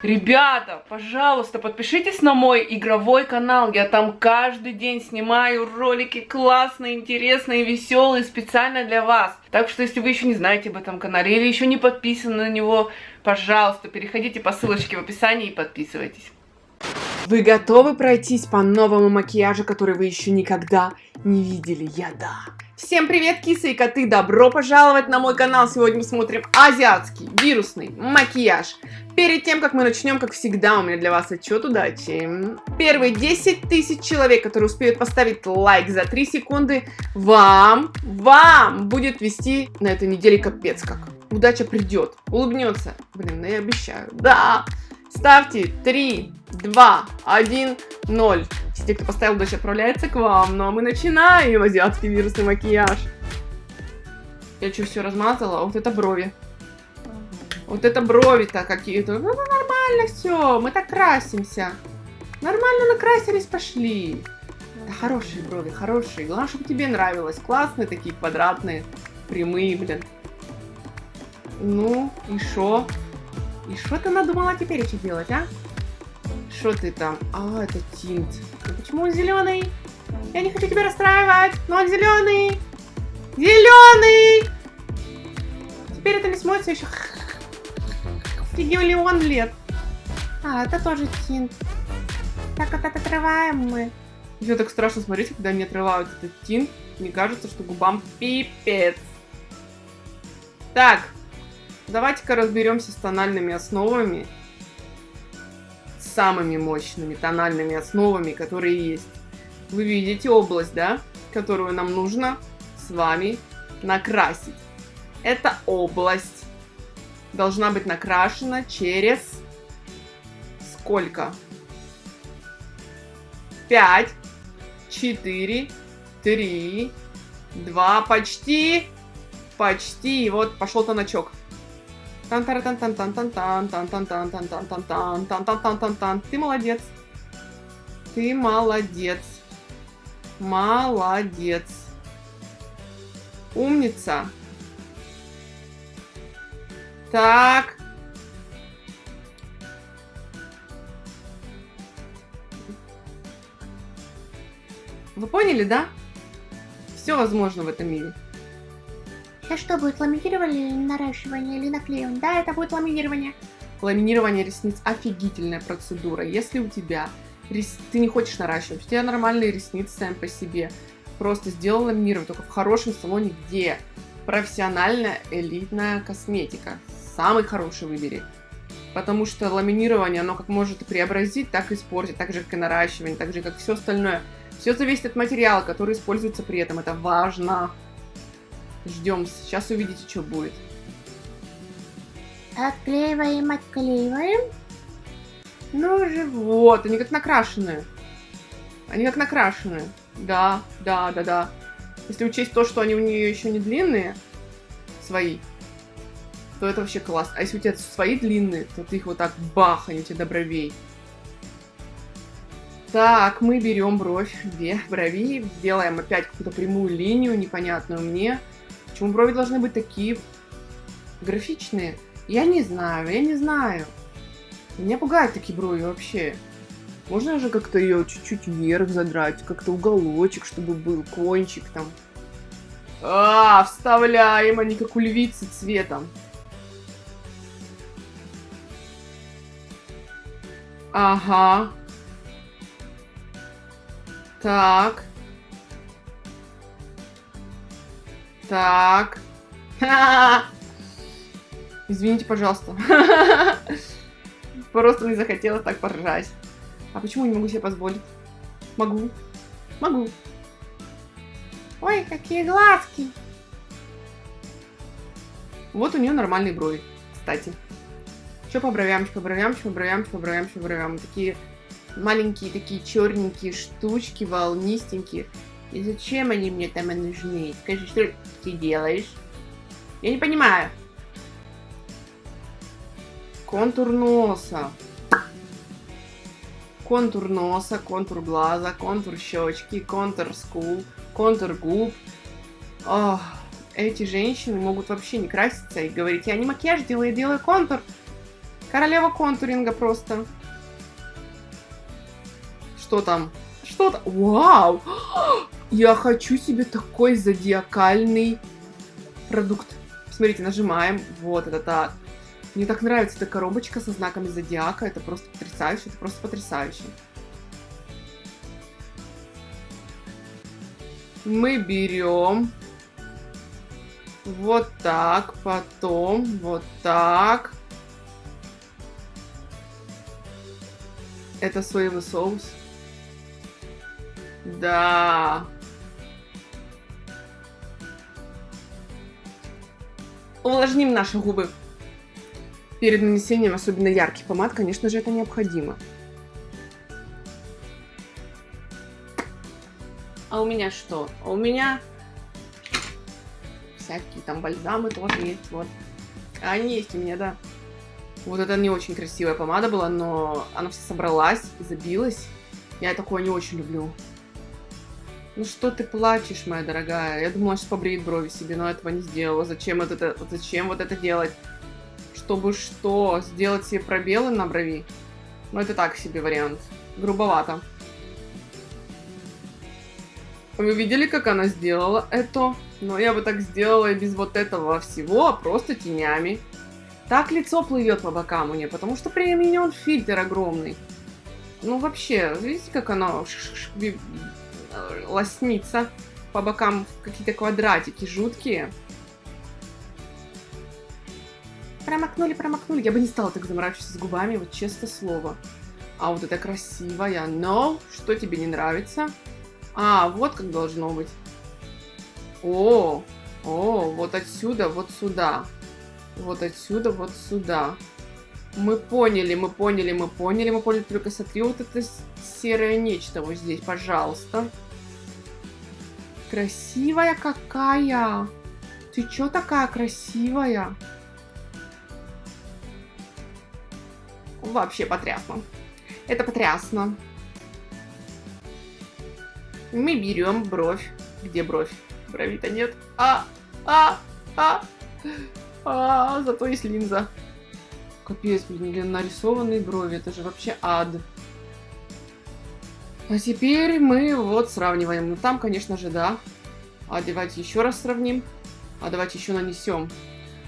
Ребята, пожалуйста, подпишитесь на мой игровой канал. Я там каждый день снимаю ролики классные, интересные, веселые, специально для вас. Так что, если вы еще не знаете об этом канале или еще не подписаны на него, пожалуйста, переходите по ссылочке в описании и подписывайтесь. Вы готовы пройтись по новому макияжу, который вы еще никогда не видели? Я да. Всем привет, кисы и коты! Добро пожаловать на мой канал! Сегодня мы смотрим азиатский вирусный макияж. Перед тем, как мы начнем, как всегда, у меня для вас отчет удачи. Первые 10 тысяч человек, которые успеют поставить лайк за 3 секунды, вам, вам будет вести на этой неделе капец как. Удача придет, улыбнется. Блин, ну я обещаю. Да! Ставьте 3, 2, 1, 0. Те, кто поставил, удача отправляется к вам. Ну а мы начинаем азиатский вирусный макияж. Я что, все размазала? Вот это брови. Вот это брови-то какие-то. Ну, ну, нормально все, мы так красимся. Нормально накрасились, пошли. Да хорошие брови, хорошие. Главное, чтобы тебе нравилось. Классные такие, квадратные, прямые, блин. Ну, и шо? И что ты надумала теперь еще делать, а? Что ты там? А, это тинт. Ну, почему он зеленый? Я не хочу тебя расстраивать, но он зеленый. Зеленый! Теперь это не смоется еще триллион лет. А, это тоже тинт. Так вот отрываем мы. Еще так страшно смотреть, когда они отрывают этот тинт. Мне кажется, что губам пипец. Так, давайте-ка разберемся с тональными основами. Самыми мощными тональными основами, которые есть. Вы видите область, да? Которую нам нужно с вами накрасить. Это область должна быть накрашена через сколько? 5, 4, 3, 2, почти, почти, вот пошел тоночок. Тан тан тан тан тан тан тан тан тан тан тан тан тан тан тан тан тан тан тан Ты молодец. Ты молодец. Молодец. Умница. Так. Вы поняли, да? Все возможно в этом мире. Сейчас что будет, ламинирование или наращивание, или наклеивание? Да, это будет ламинирование. Ламинирование ресниц офигительная процедура. Если у тебя рес... ты не хочешь наращивать, у тебя нормальные ресницы сами по себе, просто сделай ламинирование, только в хорошем салоне, где профессиональная элитная косметика самый хороший выбери. Потому что ламинирование, оно как может преобразить, так и испортить, так же, как и наращивание, так же, как все остальное. Все зависит от материала, который используется при этом. Это важно. Ждем. Сейчас увидите, что будет. Отклеиваем, отклеиваем. Ну же, вот, они как накрашенные. Они как накрашенные. Да, да, да, да. Если учесть то, что они у нее еще не длинные, свои, то это вообще класс. А если у тебя свои длинные, то ты их вот так бах, они у тебя до бровей. Так, мы берем бровь, две брови, делаем опять какую-то прямую линию, непонятную мне. Почему брови должны быть такие графичные? Я не знаю, я не знаю. Меня пугают такие брови вообще. Можно же как-то ее чуть-чуть вверх задрать, как-то уголочек, чтобы был кончик там. А, вставляем они как у львицы цветом. Ага. Так. Так. Извините, пожалуйста. Просто не захотелось так поржать. А почему не могу себе позволить? Могу. Могу. Ой, какие глазки. Вот у нее нормальные брови, кстати. Что по бровям, по бровям, по бровям, по бровям, по бровям. Такие маленькие, такие черненькие штучки, волнистенькие. И зачем они мне там нужны? Скажи, что ты делаешь? Я не понимаю. Контур носа. Контур носа, контур глаза, контур щечки, контур скул, контур губ. Ох, эти женщины могут вообще не краситься и говорить, я не макияж делаю, я делаю контур. Королева контуринга просто. Что там? Что там? Вау! Я хочу себе такой зодиакальный продукт. Смотрите, нажимаем. Вот, это так. Мне так нравится эта коробочка со знаками зодиака. Это просто потрясающе, это просто потрясающе. Мы берем вот так, потом вот так. Это соевый соус. Да. Увлажним наши губы. Перед нанесением особенно ярких помад, конечно же, это необходимо. А у меня что? А у меня всякие там бальзамы тоже есть, вот. А они есть у меня, да. Вот это не очень красивая помада была, но она вся собралась, забилась. Я такое не очень люблю. Ну что ты плачешь, моя дорогая? Я думала, что побреет брови себе, но этого не сделала. Зачем вот это, зачем вот это делать? Чтобы что? Сделать себе пробелы на брови? Ну это так себе вариант. Грубовато. Вы видели, как она сделала это? Но я бы так сделала и без вот этого всего, а просто тенями. Так лицо плывет по бокам у нее, потому что применен фильтр огромный. Ну вообще, видите, как оно лоснится по бокам какие-то квадратики жуткие. Промокнули, промокнули. Я бы не стала так заморачиваться с губами, вот честное слово. А вот это красивая. Но, что тебе не нравится? А, вот как должно быть. О, о, вот отсюда, вот сюда. Вот отсюда, вот сюда. Мы поняли, мы поняли, мы поняли, мы поняли. Только смотри, вот это серое нечто вот здесь, пожалуйста. Красивая какая! Ты чё такая красивая? Вообще потрясно. Это потрясно. Мы берем бровь. Где бровь? Брови-то нет. А, а, а, а, зато есть линза. Капец, блин, нарисованные брови. Это же вообще ад. А теперь мы вот сравниваем. Ну там, конечно же, да. А давайте еще раз сравним. А давайте еще нанесем.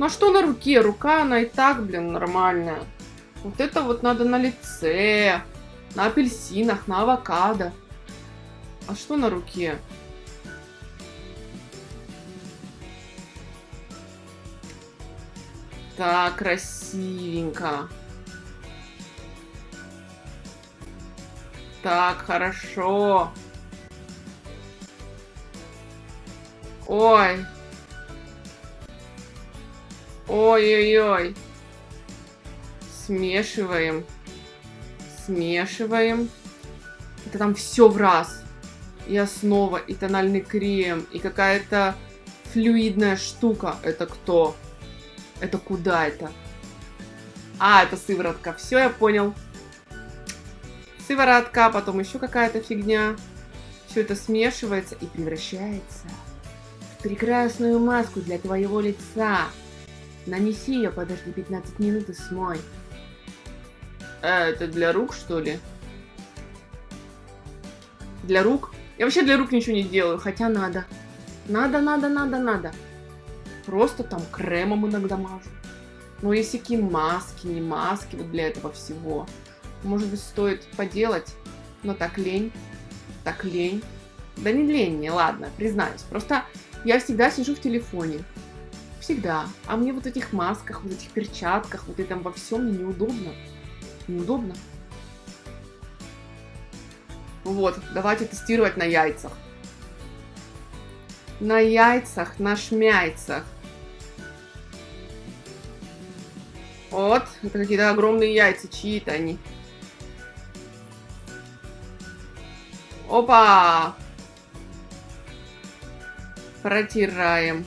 Ну а что на руке? Рука, она и так, блин, нормальная. Вот это вот надо на лице, на апельсинах, на авокадо. А что на руке? Так, красивенько. Так, хорошо. Ой. Ой-ой-ой. Смешиваем. Смешиваем. Это там все в раз и основа, и тональный крем, и какая-то флюидная штука. Это кто? Это куда это? А, это сыворотка. Все, я понял. Сыворотка, потом еще какая-то фигня. Все это смешивается и превращается в прекрасную маску для твоего лица. Нанеси ее, подожди 15 минут и смой. А, это для рук, что ли? Для рук? Я вообще для рук ничего не делаю, хотя надо. Надо, надо, надо, надо. Просто там кремом иногда мажу. Но есть всякие маски, не маски вот для этого всего. Может быть, стоит поделать, но так лень. Так лень. Да не лень мне, ладно, признаюсь. Просто я всегда сижу в телефоне. Всегда. А мне вот этих масках, вот этих перчатках, вот этом во всем неудобно. Неудобно. Вот, давайте тестировать на яйцах. На яйцах, на шмяйцах. Вот, это какие-то огромные яйца, чьи-то они. Опа! Протираем.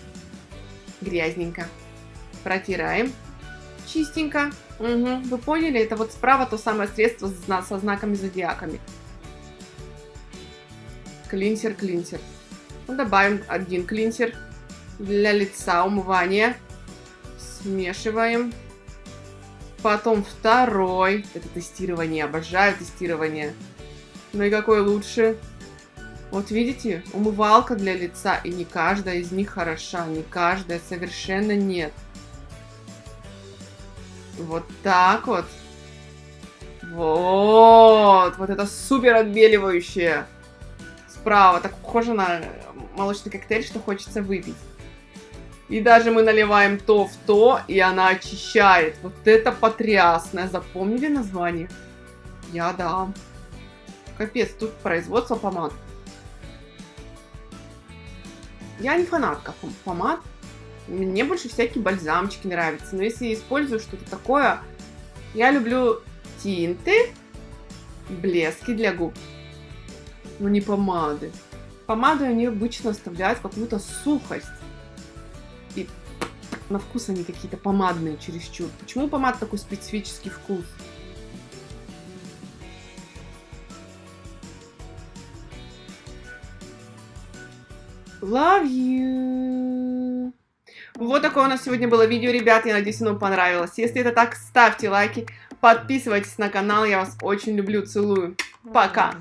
Грязненько. Протираем. Чистенько. Угу. Вы поняли? Это вот справа то самое средство со знаками зодиаками. Клинсер, клинсер. Ну, добавим один клинсер для лица, умывания. Смешиваем. Потом второй. Это тестирование. Обожаю тестирование. Ну и какой лучше? Вот видите, умывалка для лица, и не каждая из них хороша, не каждая, совершенно нет. Вот так вот. Вот, вот это супер отбеливающее. Справа, так похоже на молочный коктейль, что хочется выпить. И даже мы наливаем то в то, и она очищает. Вот это потрясное. Запомнили название? Я да. Капец, тут производство помад. Я не фанатка помад. Мне больше всякие бальзамчики нравятся. Но если я использую что-то такое, я люблю тинты, блески для губ. Но не помады. Помады они обычно оставляют какую-то сухость. И на вкус они какие-то помадные чересчур. Почему у помад такой специфический вкус? Love you. Вот такое у нас сегодня было видео, ребят. Я надеюсь, оно понравилось. Если это так, ставьте лайки, подписывайтесь на канал. Я вас очень люблю, целую. Пока.